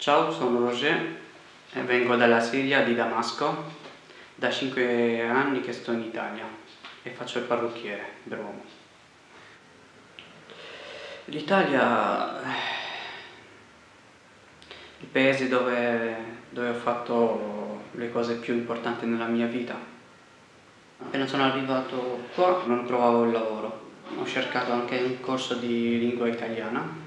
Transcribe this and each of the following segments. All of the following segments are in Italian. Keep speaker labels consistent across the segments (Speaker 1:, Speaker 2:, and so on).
Speaker 1: Ciao, sono Roger e vengo dalla Siria di Damasco. Da 5 anni che sto in Italia e faccio il parrucchiere per uomo. L'Italia è il paese dove, dove ho fatto le cose più importanti nella mia vita. Appena sono arrivato qua non trovavo il lavoro. Ho cercato anche un corso di lingua italiana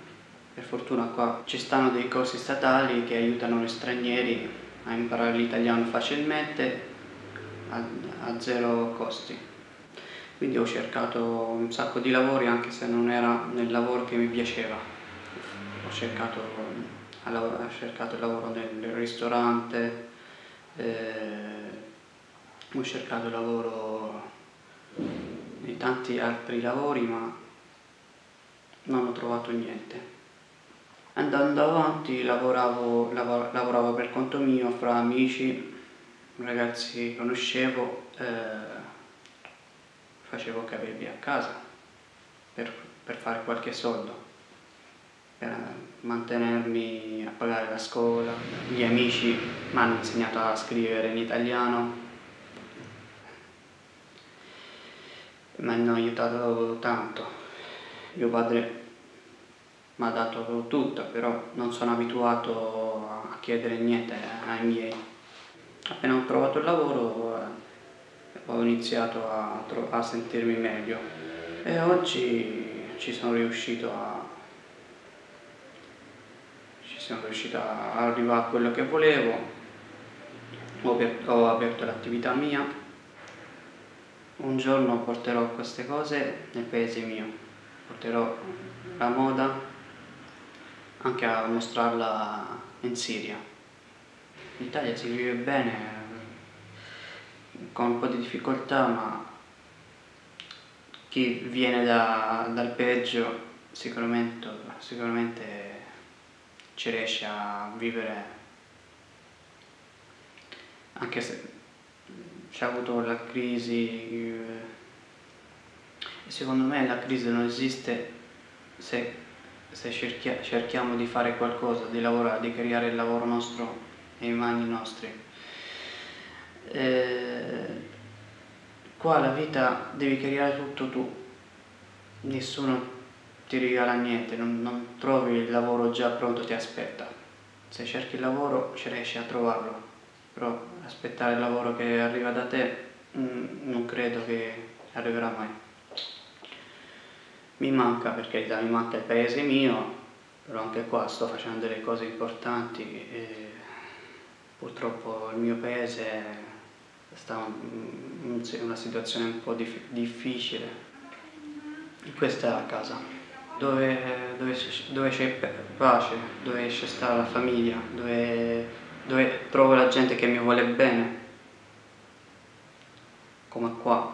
Speaker 1: per fortuna qua ci stanno dei corsi statali che aiutano gli stranieri a imparare l'italiano facilmente a, a zero costi. Quindi ho cercato un sacco di lavori anche se non era nel lavoro che mi piaceva. Ho cercato, ho cercato il lavoro nel ristorante, eh, ho cercato il lavoro di tanti altri lavori ma non ho trovato niente. Andando avanti lavoravo, lavor, lavoravo per conto mio, fra amici, ragazzi che conoscevo, eh, facevo capelli a casa per, per fare qualche soldo, per mantenermi a pagare la scuola. Gli amici mi hanno insegnato a scrivere in italiano, mi hanno aiutato tanto. Mio padre mi ha dato tutto, però non sono abituato a chiedere niente ai miei. Appena ho trovato il lavoro eh, ho iniziato a, a sentirmi meglio. E oggi ci sono riuscito a ci sono riuscito a arrivare a quello che volevo. Ho ho aperto l'attività mia. Un giorno porterò queste cose nel paese mio. Porterò la moda anche a mostrarla in Siria. In Italia si vive bene, con un po' di difficoltà, ma chi viene da, dal peggio sicuramente, sicuramente ci riesce a vivere anche se c'è avuto la crisi e secondo me la crisi non esiste se se cerchia, cerchiamo di fare qualcosa, di lavorare, di creare il lavoro nostro nei mani nostri. Eh, qua la vita devi creare tutto tu, nessuno ti regala niente, non, non trovi il lavoro già pronto, ti aspetta. Se cerchi il lavoro ci riesci a trovarlo, però aspettare il lavoro che arriva da te mm, non credo che arriverà mai mi manca per carità, mi manca il paese mio, però anche qua sto facendo delle cose importanti e purtroppo il mio paese sta in una situazione un po' difficile. Questa è la casa, dove, dove, c'è pace, dove c'è sta la famiglia, dove, dove trovo la gente che mi vuole bene, come qua.